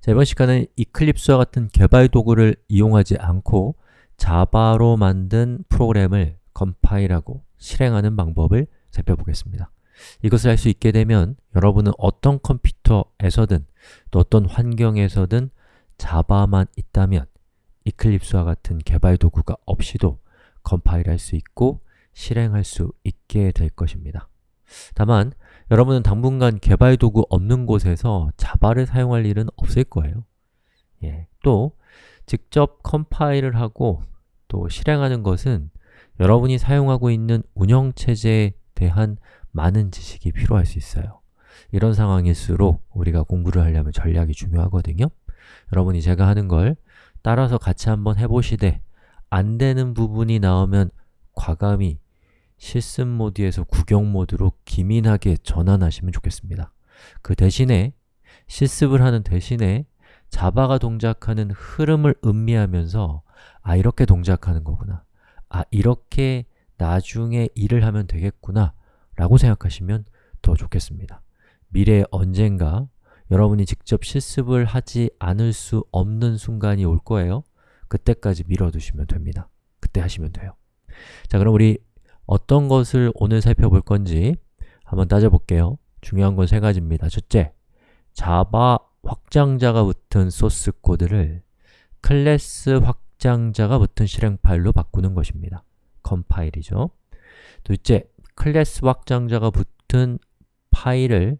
자, 이번 시간은 이클립스와 같은 개발 도구를 이용하지 않고 자바로 만든 프로그램을 컴파일하고 실행하는 방법을 살펴보겠습니다. 이것을 할 수 있게 되면 여러분은 어떤 컴퓨터에서든 또 어떤 환경에서든 자바만 있다면 이클립스와 같은 개발 도구가 없이도 컴파일할 수 있고 실행할 수 있게 될 것입니다. 다만 여러분은 당분간 개발 도구 없는 곳에서 자바를 사용할 일은 없을 거예요. 예, 또 직접 컴파일을 하고 또 실행하는 것은 여러분이 사용하고 있는 운영체제에 대한 많은 지식이 필요할 수 있어요. 이런 상황일수록 우리가 공부를 하려면 전략이 중요하거든요. 여러분이 제가 하는 걸 따라서 같이 한번 해보시되 안 되는 부분이 나오면 과감히 실습 모드에서 구경 모드로 기민하게 전환하시면 좋겠습니다. 그 대신에 실습을 하는 대신에 자바가 동작하는 흐름을 음미하면서 아, 이렇게 동작하는 거구나. 아, 이렇게 나중에 일을 하면 되겠구나 라고 생각하시면 더 좋겠습니다. 미래에 언젠가 여러분이 직접 실습을 하지 않을 수 없는 순간이 올 거예요. 그때까지 미뤄두시면 됩니다. 그때 하시면 돼요. 자, 그럼 우리 어떤 것을 오늘 살펴볼 건지 한번 따져볼게요. 중요한 건 세 가지입니다. 첫째, 자바 확장자가 붙은 소스 코드를 클래스 확장자가 붙은 실행 파일로 바꾸는 것입니다. 컴파일이죠. 둘째, 클래스 확장자가 붙은 파일을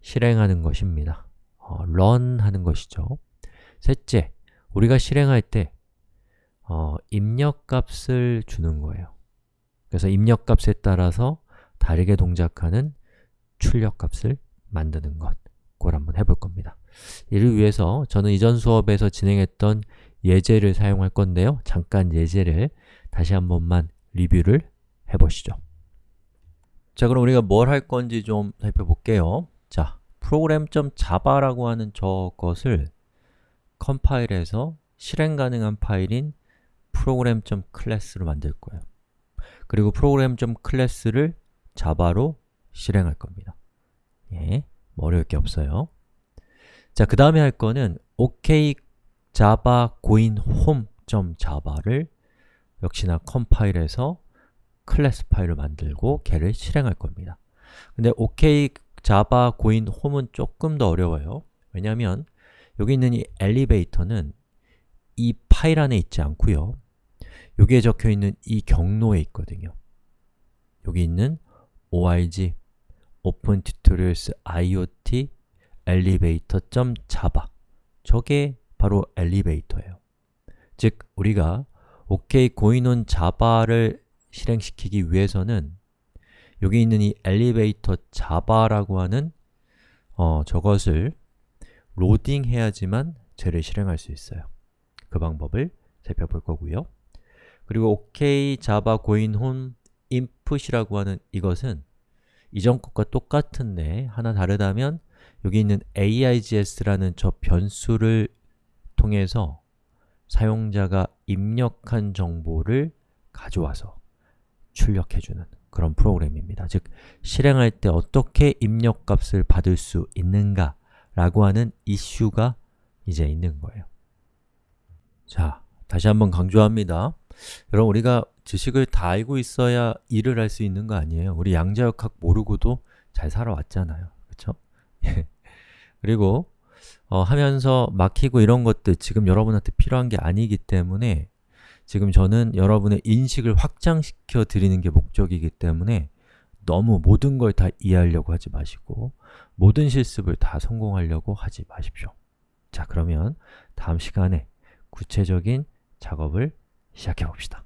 실행하는 것입니다. 어, run 하는 것이죠. 셋째, 우리가 실행할 때 어, 입력값을 주는 거예요. 그래서 입력값에 따라서 다르게 동작하는 출력값을 만드는 것 그걸 한번 해볼 겁니다. 이를 위해서 저는 이전 수업에서 진행했던 예제를 사용할 건데요. 잠깐 예제를 다시 한 번만 리뷰를 해보시죠. 자, 그럼 우리가 뭘 할 건지 좀 살펴볼게요. 자, program.java라고 하는 저것을 컴파일해서 실행 가능한 파일인 program.class로 만들 거예요. 그리고 program.class를 자바로 실행할 겁니다. 예, 뭐 어려울 게 없어요. 자, 그 다음에 할 거는 OK java goin home.java를 역시나 컴파일해서 클래스 파일을 만들고 걔를 실행할 겁니다. 근데 OK java goin home은 조금 더 어려워요. 왜냐하면 여기 있는 이 엘리베이터는 이 파일 안에 있지 않고요. 여기에 적혀 있는 이 경로에 있거든요. 여기 있는 org open tutorials iot elevator.java 저게 바로 엘리베이터예요. 즉, 우리가 OK 고인원 자바를 실행시키기 위해서는 여기 있는 이 엘리베이터 자바라고 하는 어, 저것을 로딩해야지만 쟤를 실행할 수 있어요. 그 방법을 살펴볼 거고요. 그리고 OK java goin home input이라고 하는 이것은 이전 것과 똑같은데 하나 다르다면 여기 있는 AIGS라는 저 변수를 통해서 사용자가 입력한 정보를 가져와서 출력해주는 그런 프로그램입니다. 즉, 실행할 때 어떻게 입력값을 받을 수 있는가 라고 하는 이슈가 이제 있는 거예요. 자, 다시 한번 강조합니다. 여러분, 우리가 지식을 다 알고 있어야 일을 할 수 있는 거 아니에요? 우리 양자역학 모르고도 잘 살아왔잖아요. 그쵸? 그리고 어, 하면서 막히고 이런 것들 지금 여러분한테 필요한 게 아니기 때문에 지금 저는 여러분의 인식을 확장시켜 드리는 게 목적이기 때문에 너무 모든 걸 다 이해하려고 하지 마시고 모든 실습을 다 성공하려고 하지 마십시오. 자, 그러면 다음 시간에 구체적인 작업을 시작해 봅시다.